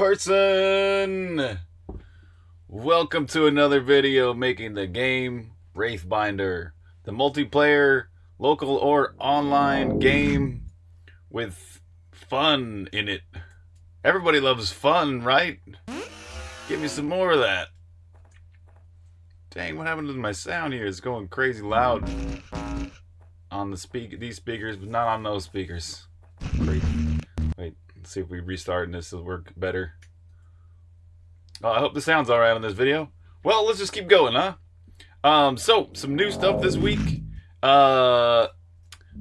person! Welcome to another video making the game Wraithbinder, the multiplayer, local or online game with fun in it. Everybody loves fun, right? Give me some more of that. Dang, what happened to my sound here? It's going crazy loud on the speak these speakers, but not on those speakers. Let's see if we restart and this will work better. Oh, I hope the sound's alright on this video. Well, let's just keep going, huh? Um, so, some new stuff this week. Uh,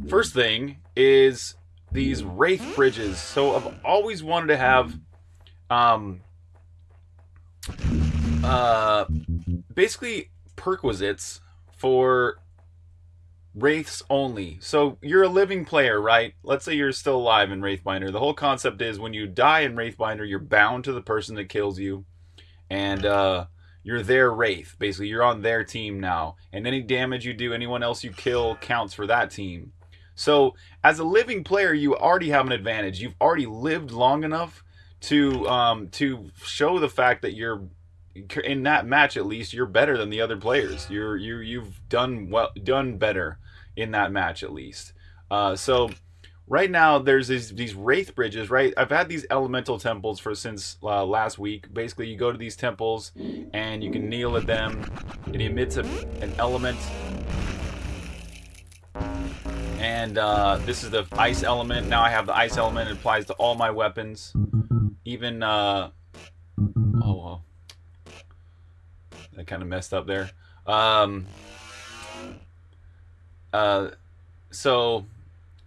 first thing is these Wraith bridges. So, I've always wanted to have, um, uh, basically perquisites for Wraiths only. So you're a living player, right? Let's say you're still alive in Wraithbinder. The whole concept is when you die in Wraithbinder, you're bound to the person that kills you. And uh, you're their Wraith. Basically, you're on their team now. And any damage you do, anyone else you kill counts for that team. So as a living player, you already have an advantage. You've already lived long enough to um, to show the fact that you're in that match at least you're better than the other players. You're you you've done well done better in that match at least. Uh, so right now there's these these wraith bridges. Right, I've had these elemental temples for since uh, last week. Basically, you go to these temples and you can kneel at them. It emits a, an element. And uh, this is the ice element. Now I have the ice element. It applies to all my weapons. Even, uh, oh, well. I kind of messed up there. Um, uh, so,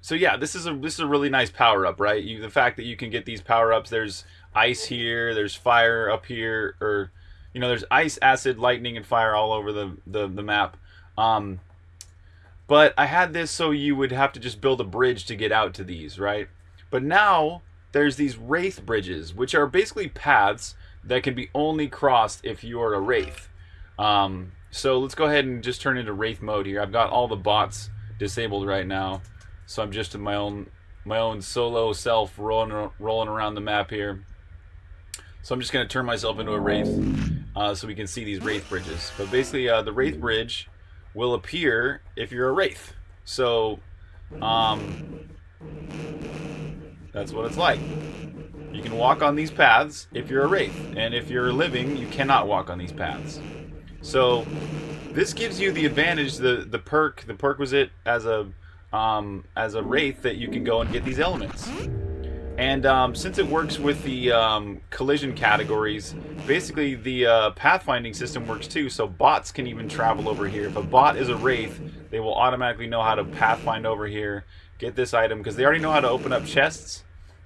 so yeah, this is a this is a really nice power up, right? You the fact that you can get these power ups. There's ice here. There's fire up here, or you know, there's ice, acid, lightning, and fire all over the the, the map. Um, but I had this so you would have to just build a bridge to get out to these, right? But now there's these wraith bridges, which are basically paths that can be only crossed if you are a wraith. Um, so let's go ahead and just turn into Wraith mode here. I've got all the bots disabled right now. So I'm just in my own my own solo self rolling, rolling around the map here. So I'm just going to turn myself into a Wraith uh, so we can see these Wraith bridges. But basically uh, the Wraith bridge will appear if you're a Wraith. So um, that's what it's like. You can walk on these paths if you're a Wraith. And if you're living, you cannot walk on these paths. So this gives you the advantage, the the perk, the perquisite as a um, as a wraith that you can go and get these elements. And um, since it works with the um, collision categories, basically the uh, pathfinding system works too. So bots can even travel over here. If a bot is a wraith, they will automatically know how to pathfind over here, get this item because they already know how to open up chests.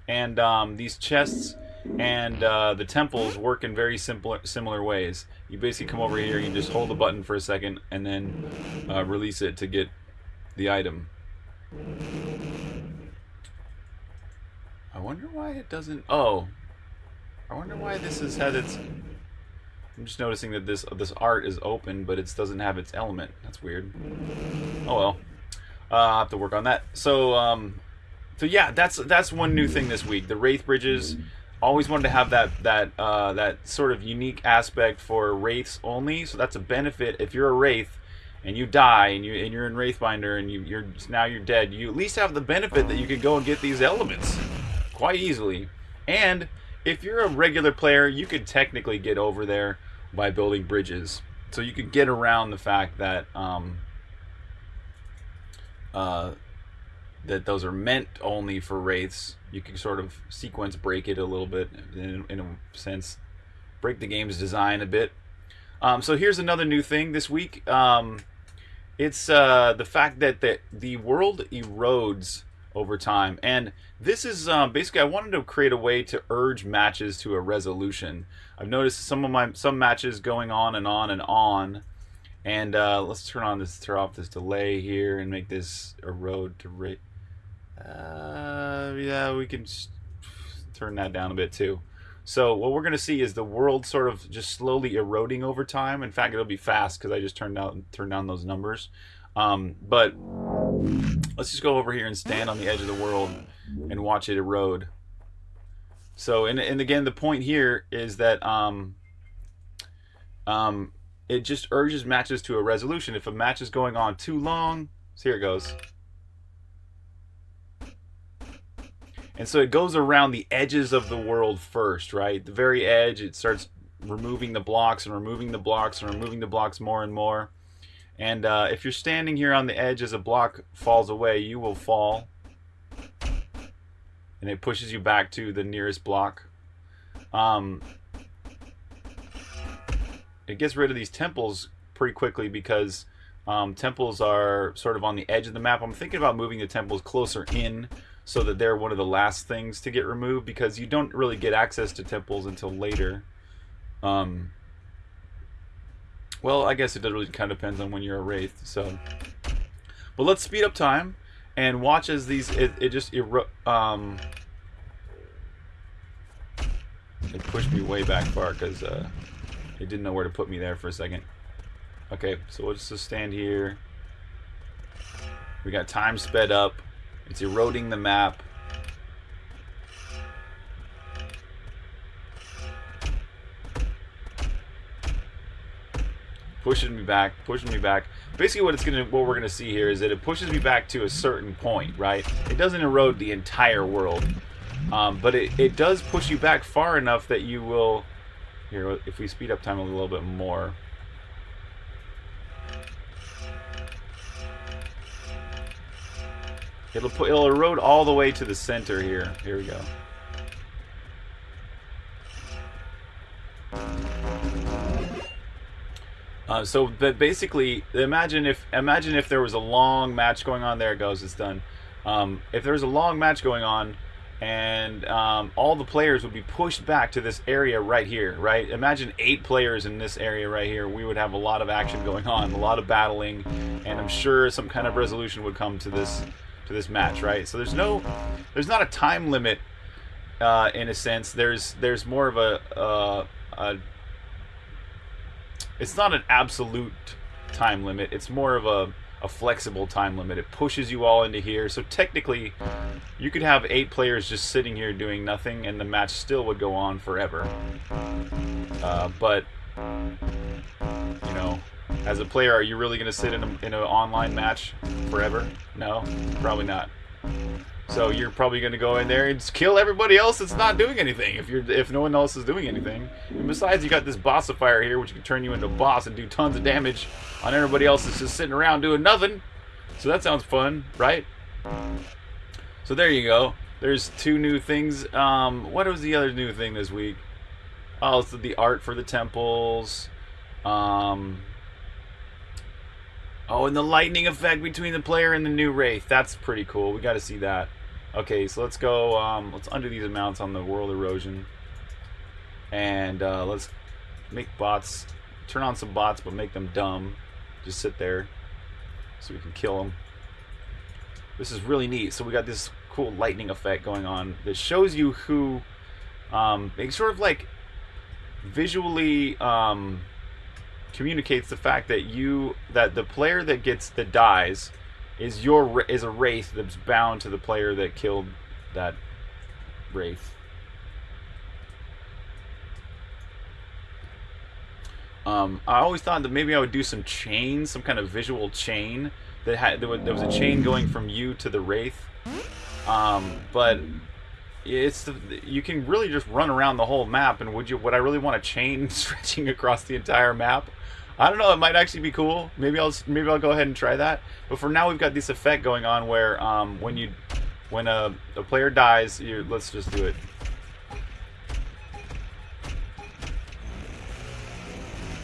And um, these chests and uh, the temples work in very simple, similar ways. You basically come over here, you just hold the button for a second, and then uh, release it to get the item. I wonder why it doesn't... Oh. I wonder why this has had its... I'm just noticing that this this art is open, but it doesn't have its element. That's weird. Oh well. Uh, I'll have to work on that. So, um, so yeah, that's that's one new thing this week. The Wraith Bridges always wanted to have that that uh, that sort of unique aspect for wraiths only. So that's a benefit if you're a wraith and you die and you and you're in Wraithbinder and you, you're now you're dead. You at least have the benefit that you could go and get these elements quite easily. And if you're a regular player, you could technically get over there by building bridges. So you could get around the fact that um, uh, that those are meant only for wraiths. You can sort of sequence break it a little bit in, in a sense, break the game's design a bit. Um, so here's another new thing this week. Um, it's uh, the fact that the, the world erodes over time. And this is um, basically I wanted to create a way to urge matches to a resolution. I've noticed some of my some matches going on and on and on. And uh, let's turn on this, turn off this delay here, and make this erode to rate. Uh, yeah, we can turn that down a bit too. So what we're going to see is the world sort of just slowly eroding over time. In fact, it'll be fast because I just turned down turned down those numbers. Um, but let's just go over here and stand on the edge of the world and watch it erode. So, and, and again, the point here is that um, um, it just urges matches to a resolution. If a match is going on too long, so here it goes. And so it goes around the edges of the world first, right? The very edge, it starts removing the blocks and removing the blocks and removing the blocks more and more. And uh, if you're standing here on the edge as a block falls away, you will fall. And it pushes you back to the nearest block. Um, it gets rid of these temples pretty quickly because um, temples are sort of on the edge of the map. I'm thinking about moving the temples closer in so that they're one of the last things to get removed because you don't really get access to temples until later. Um, well, I guess it really kind of depends on when you're a wraith. So, but let's speed up time and watch as these it, it just um it pushed me way back far because uh, it didn't know where to put me there for a second. Okay, so we'll just stand here. We got time sped up. It's eroding the map. Pushing me back, pushing me back. Basically what it's gonna what we're gonna see here is that it pushes me back to a certain point, right? It doesn't erode the entire world. Um, but it, it does push you back far enough that you will here if we speed up time a little bit more It'll put it'll erode all the way to the center here. Here we go. Uh, so, but basically, imagine if imagine if there was a long match going on. There it goes. It's done. Um, if there was a long match going on, and um, all the players would be pushed back to this area right here, right? Imagine eight players in this area right here. We would have a lot of action going on, a lot of battling, and I'm sure some kind of resolution would come to this to this match, right? So there's no, there's not a time limit uh, in a sense. There's there's more of a, uh, a, it's not an absolute time limit. It's more of a a flexible time limit. It pushes you all into here. So technically, you could have eight players just sitting here doing nothing, and the match still would go on forever. Uh, but as a player, are you really going to sit in, an online match forever? No, probably not. So you're probably going to go in there and kill everybody else that's not doing anything if you're if no one else is doing anything. And besides, you got this bossifier here, which can turn you into a boss and do tons of damage on everybody else that's just sitting around doing nothing. So that sounds fun, right? So there you go. There's two new things. Um, what was the other new thing this week? Oh, it's the art for the temples. Um, Oh, and the lightning effect between the player and the new Wraith. That's pretty cool. We got to see that. Okay, so let's go, um, let's undo these amounts on the world erosion. And uh, let's make bots, turn on some bots, but make them dumb. Just sit there so we can kill them. This is really neat. So we got this cool lightning effect going on that shows you who, um, it's sort of like visually, um, communicates the fact that you that the player that gets the dies is your is a wraith that's bound to the player that killed that wraith. Um, I always thought that maybe I would do some chain, some kind of visual chain that had there was, a chain going from you to the wraith. Um, but it's the, you can really just run around the whole map. And would you? Would I really want a chain stretching across the entire map? I don't know. It might actually be cool. Maybe I'll maybe I'll go ahead and try that. But for now, we've got this effect going on where um, when you when a, a player dies, you let's just do it.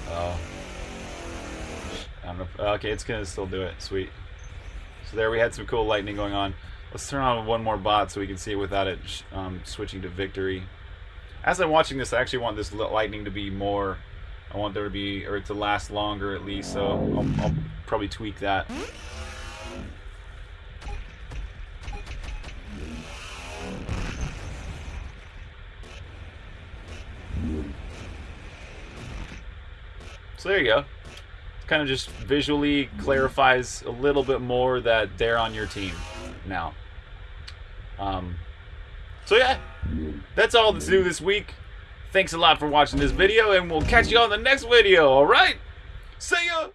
Oh. I don't know. Okay, it's gonna still do it. Sweet. So there we had some cool lightning going on. Let's turn on one more bot so we can see it without it um, switching to victory. As I'm watching this, I actually want this lightning to be more I want there to be, or to last longer at least, so I'll, I'll probably tweak that. So there you go. Kind of just visually clarifies a little bit more that they're on your team now. Um, so yeah, That's all that's new this week. Thanks a lot for watching this video, and we'll catch you on the next video, alright? See ya!